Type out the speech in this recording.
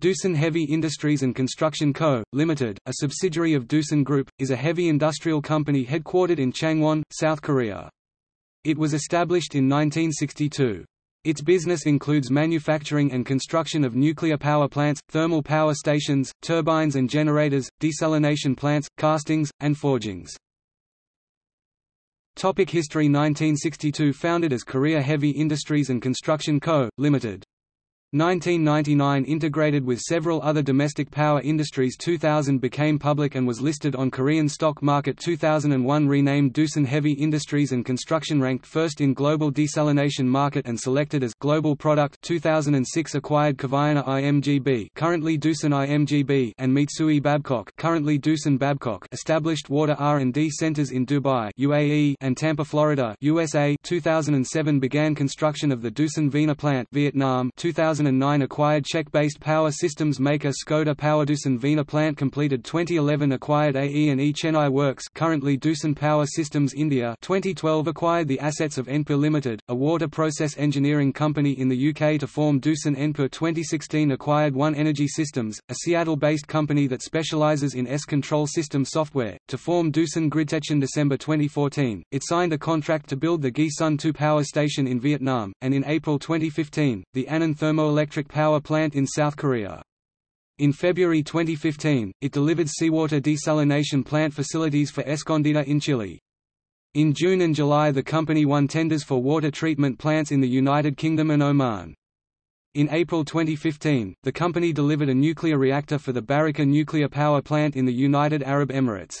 Doosan Heavy Industries and Construction Co., Limited, a subsidiary of Doosan Group, is a heavy industrial company headquartered in Changwon, South Korea. It was established in 1962. Its business includes manufacturing and construction of nuclear power plants, thermal power stations, turbines and generators, desalination plants, castings, and forgings. Topic History 1962 Founded as Korea Heavy Industries and Construction Co., Limited. 1999 integrated with several other domestic power industries 2000 became public and was listed on Korean stock market 2001 renamed Doosan Heavy Industries and Construction ranked first in global desalination market and selected as global product 2006 acquired Kvaerner IMGB currently Doosan IMGB and Mitsui Babcock currently Doosan Babcock established water R&D centers in Dubai UAE and Tampa Florida USA 2007 began construction of the Doosan Vina plant Vietnam 2000 2009 acquired Czech-based power systems maker Skoda Doosan Vina plant completed 2011 acquired AE&E Chennai Works currently Doosan Power Systems India 2012 acquired the assets of Enpure Limited, a water process engineering company in the UK to form Doosan Enpure 2016 acquired One Energy Systems, a Seattle-based company that specializes in ESS control system software, to form Doosan Gridtech in December 2014. It signed a contract to build the Nghi Son 2 power station in Vietnam, and in April 2015, the Annan Thermo hydroelectric power plant in South Korea. In February 2015, it delivered seawater desalination plant facilities for Escondida in Chile. In June and July the company won tenders for water treatment plants in the United Kingdom and Oman. In April 2015, the company delivered a nuclear reactor for the Barakah nuclear power plant in the United Arab Emirates.